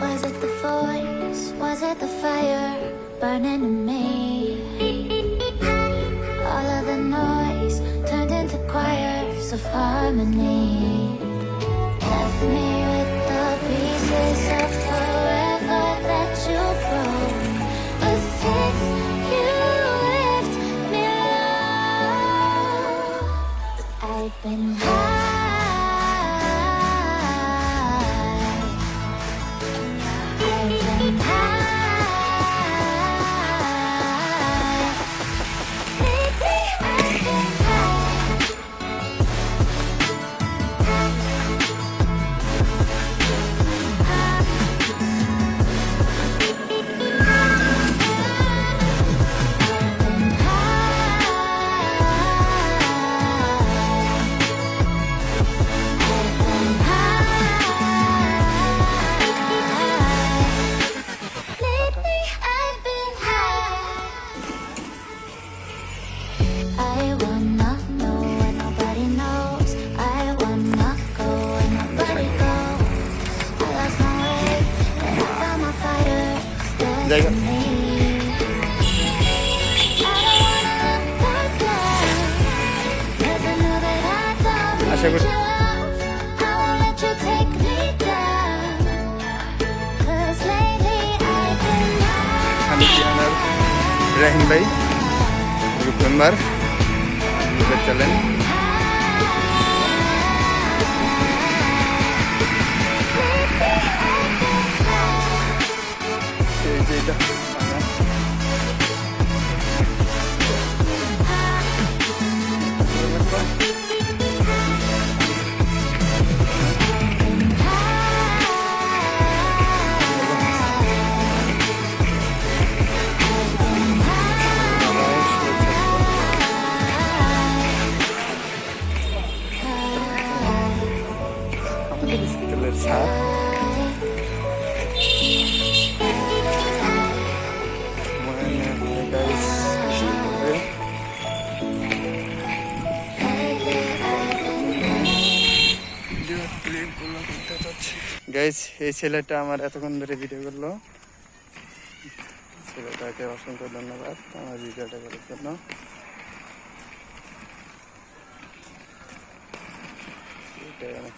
Was it the voice? Was it the fire burning in me? All of the noise turned into choirs of harmony. Left me with the pieces of forever that you broke. But since you me I've been high. down. 'Cause lately I've been আমি পিয়ানার ইব্রাহিম ভাই group member thank you স্কুলের guys এই ছেলেটা আমার এতক্ষণ ধরে video করল। ছেলেটাকে অসংখ্য ধন্যবাদ আমার ভিডিওটা করার জন্য। এটাই অনেক